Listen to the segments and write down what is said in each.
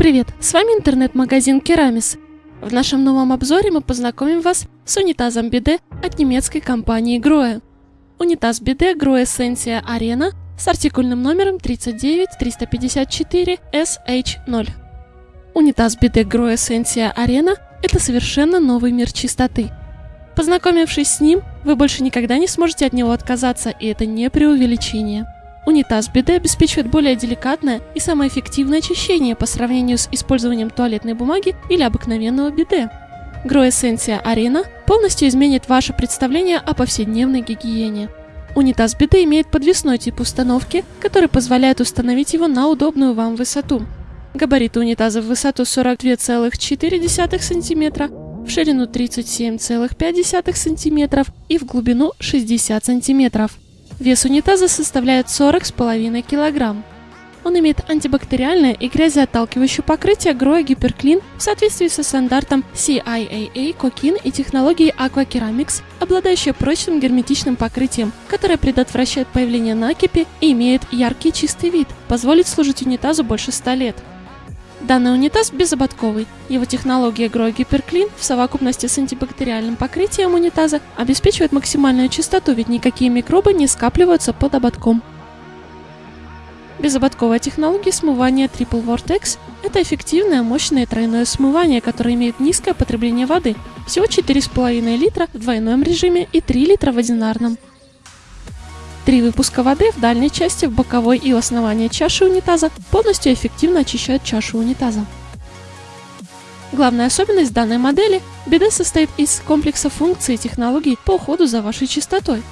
Привет, с вами интернет-магазин Керамис. В нашем новом обзоре мы познакомим вас с унитазом Биде от немецкой компании Grohe. Унитаз Биде Grohe Sensia Arena с артикульным номером 39354SH0. Унитаз Биде Grohe Sensia Arena – это совершенно новый мир чистоты. Познакомившись с ним, вы больше никогда не сможете от него отказаться, и это не преувеличение. Унитаз биде обеспечивает более деликатное и самое эффективное очищение по сравнению с использованием туалетной бумаги или обыкновенного биде. Гроэссенция Арена полностью изменит ваше представление о повседневной гигиене. Унитаз биде имеет подвесной тип установки, который позволяет установить его на удобную вам высоту. Габариты унитаза в высоту 42,4 см, в ширину 37,5 см и в глубину 60 см. Вес унитаза составляет 40,5 кг. Он имеет антибактериальное и грязеотталкивающее покрытие Grohe Гиперклин в соответствии со стандартом CIAA Cokin и технологией Aquaceramics, обладающее прочным герметичным покрытием, которое предотвращает появление накипи и имеет яркий чистый вид, позволит служить унитазу больше 100 лет. Данный унитаз безободковый. Его технология Grow Hyperclean в совокупности с антибактериальным покрытием унитаза обеспечивает максимальную чистоту, ведь никакие микробы не скапливаются под ободком. Безободковая технология смывания Triple Vortex – это эффективное, мощное тройное смывание, которое имеет низкое потребление воды – всего 4,5 литра в двойном режиме и 3 литра в одинарном. Три выпуска воды в дальней части, в боковой и у основания чаши унитаза полностью эффективно очищают чашу унитаза. Главная особенность данной модели – биде состоит из комплекса функций и технологий по уходу за вашей чистотой.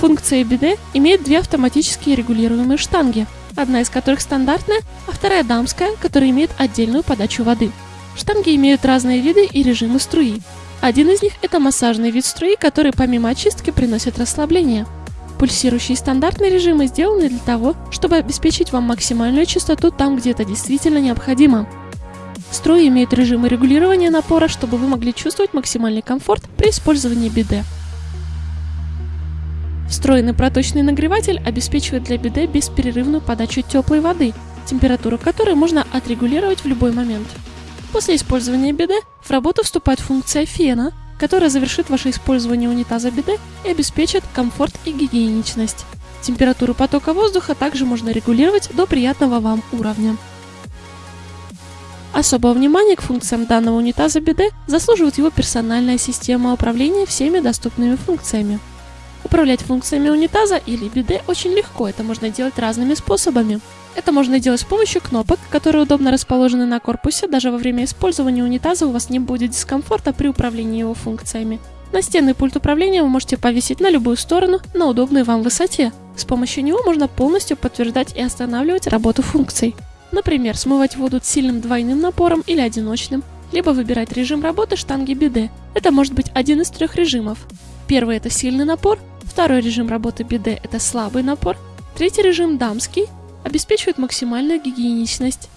Функция биде имеет две автоматически регулируемые штанги, одна из которых стандартная, а вторая дамская, которая имеет отдельную подачу воды. Штанги имеют разные виды и режимы струи. Один из них – это массажный вид струи, который помимо очистки приносит расслабление – Пульсирующие стандартные режимы сделаны для того, чтобы обеспечить вам максимальную частоту там, где это действительно необходимо. Струи имеют режимы регулирования напора, чтобы вы могли чувствовать максимальный комфорт при использовании биде. Встроенный проточный нагреватель обеспечивает для биде бесперерывную подачу теплой воды, температуру которой можно отрегулировать в любой момент. После использования биде в работу вступает функция фена, которая завершит ваше использование унитаза биде и обеспечит комфорт и гигиеничность. Температуру потока воздуха также можно регулировать до приятного вам уровня. Особого внимания к функциям данного унитаза биде заслуживает его персональная система управления всеми доступными функциями. Управлять функциями унитаза или биде очень легко, это можно делать разными способами. Это можно делать с помощью кнопок, которые удобно расположены на корпусе, даже во время использования унитаза у вас не будет дискомфорта при управлении его функциями. Настенный пульт управления вы можете повесить на любую сторону на удобной вам высоте. С помощью него можно полностью подтверждать и останавливать работу функций. Например, смывать воду сильным двойным напором или одиночным, либо выбирать режим работы штанги биде. Это может быть один из трех режимов. Первый – это сильный напор, второй режим работы биде – это слабый напор, третий режим – дамский, обеспечивает максимальную гигиеничность.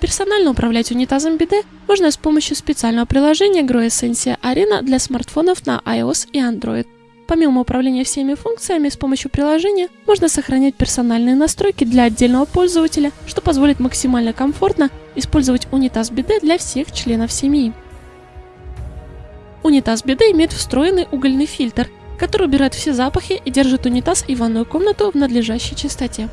Персонально управлять унитазом биде можно с помощью специального приложения Grow Essentia Arena для смартфонов на iOS и Android. Помимо управления всеми функциями с помощью приложения, можно сохранять персональные настройки для отдельного пользователя, что позволит максимально комфортно использовать унитаз биде для всех членов семьи. Унитаз биде имеет встроенный угольный фильтр, который убирает все запахи и держит унитаз и ванную комнату в надлежащей чистоте.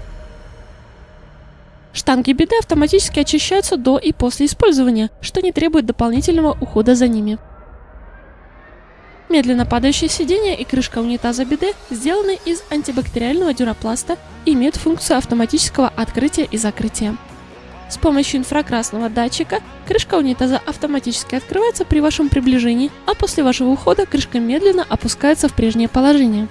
Штанги биде автоматически очищаются до и после использования, что не требует дополнительного ухода за ними. Медленно падающее сиденье и крышка унитаза биде сделаны из антибактериального дюрапласта и имеют функцию автоматического открытия и закрытия. С помощью инфракрасного датчика крышка унитаза автоматически открывается при вашем приближении, а после вашего ухода крышка медленно опускается в прежнее положение.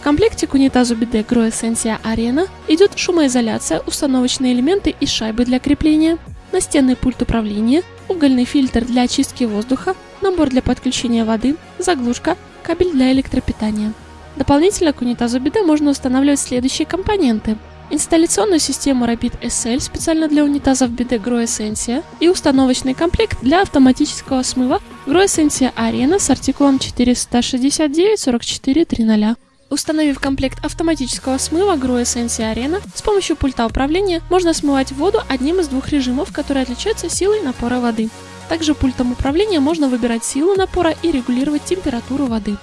В комплекте к унитазу биде Grow Essentia Arena идет шумоизоляция, установочные элементы и шайбы для крепления, настенный пульт управления, угольный фильтр для очистки воздуха, набор для подключения воды, заглушка, кабель для электропитания. Дополнительно к унитазу биде можно устанавливать следующие компоненты – инсталляционную систему Rapid SL специально для унитазов BD Grow Essentia и установочный комплект для автоматического смыва Grow Essentia Arena с артикулом 469 44 00. Установив комплект автоматического смыва Grow Essentia Arena, с помощью пульта управления можно смывать воду одним из двух режимов, которые отличаются силой напора воды. Также пультом управления можно выбирать силу напора и регулировать температуру воды.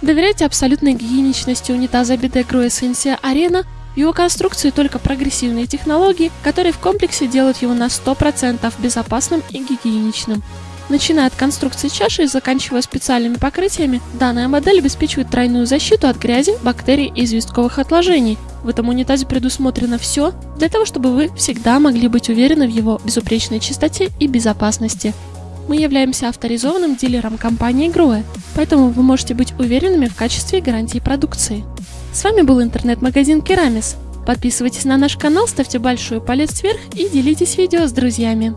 Доверяйте абсолютной гигиеничности унитаза BD Grow Essentia Arena. В его конструкции только прогрессивные технологии, которые в комплексе делают его на 100% безопасным и гигиеничным. Начиная от конструкции чаши и заканчивая специальными покрытиями, данная модель обеспечивает тройную защиту от грязи, бактерий и известковых отложений. В этом унитазе предусмотрено все для того, чтобы вы всегда могли быть уверены в его безупречной чистоте и безопасности. Мы являемся авторизованным дилером компании Groe, поэтому вы можете быть уверенными в качестве и гарантии продукции. С вами был интернет-магазин Керамис. Подписывайтесь на наш канал, ставьте большой палец вверх и делитесь видео с друзьями.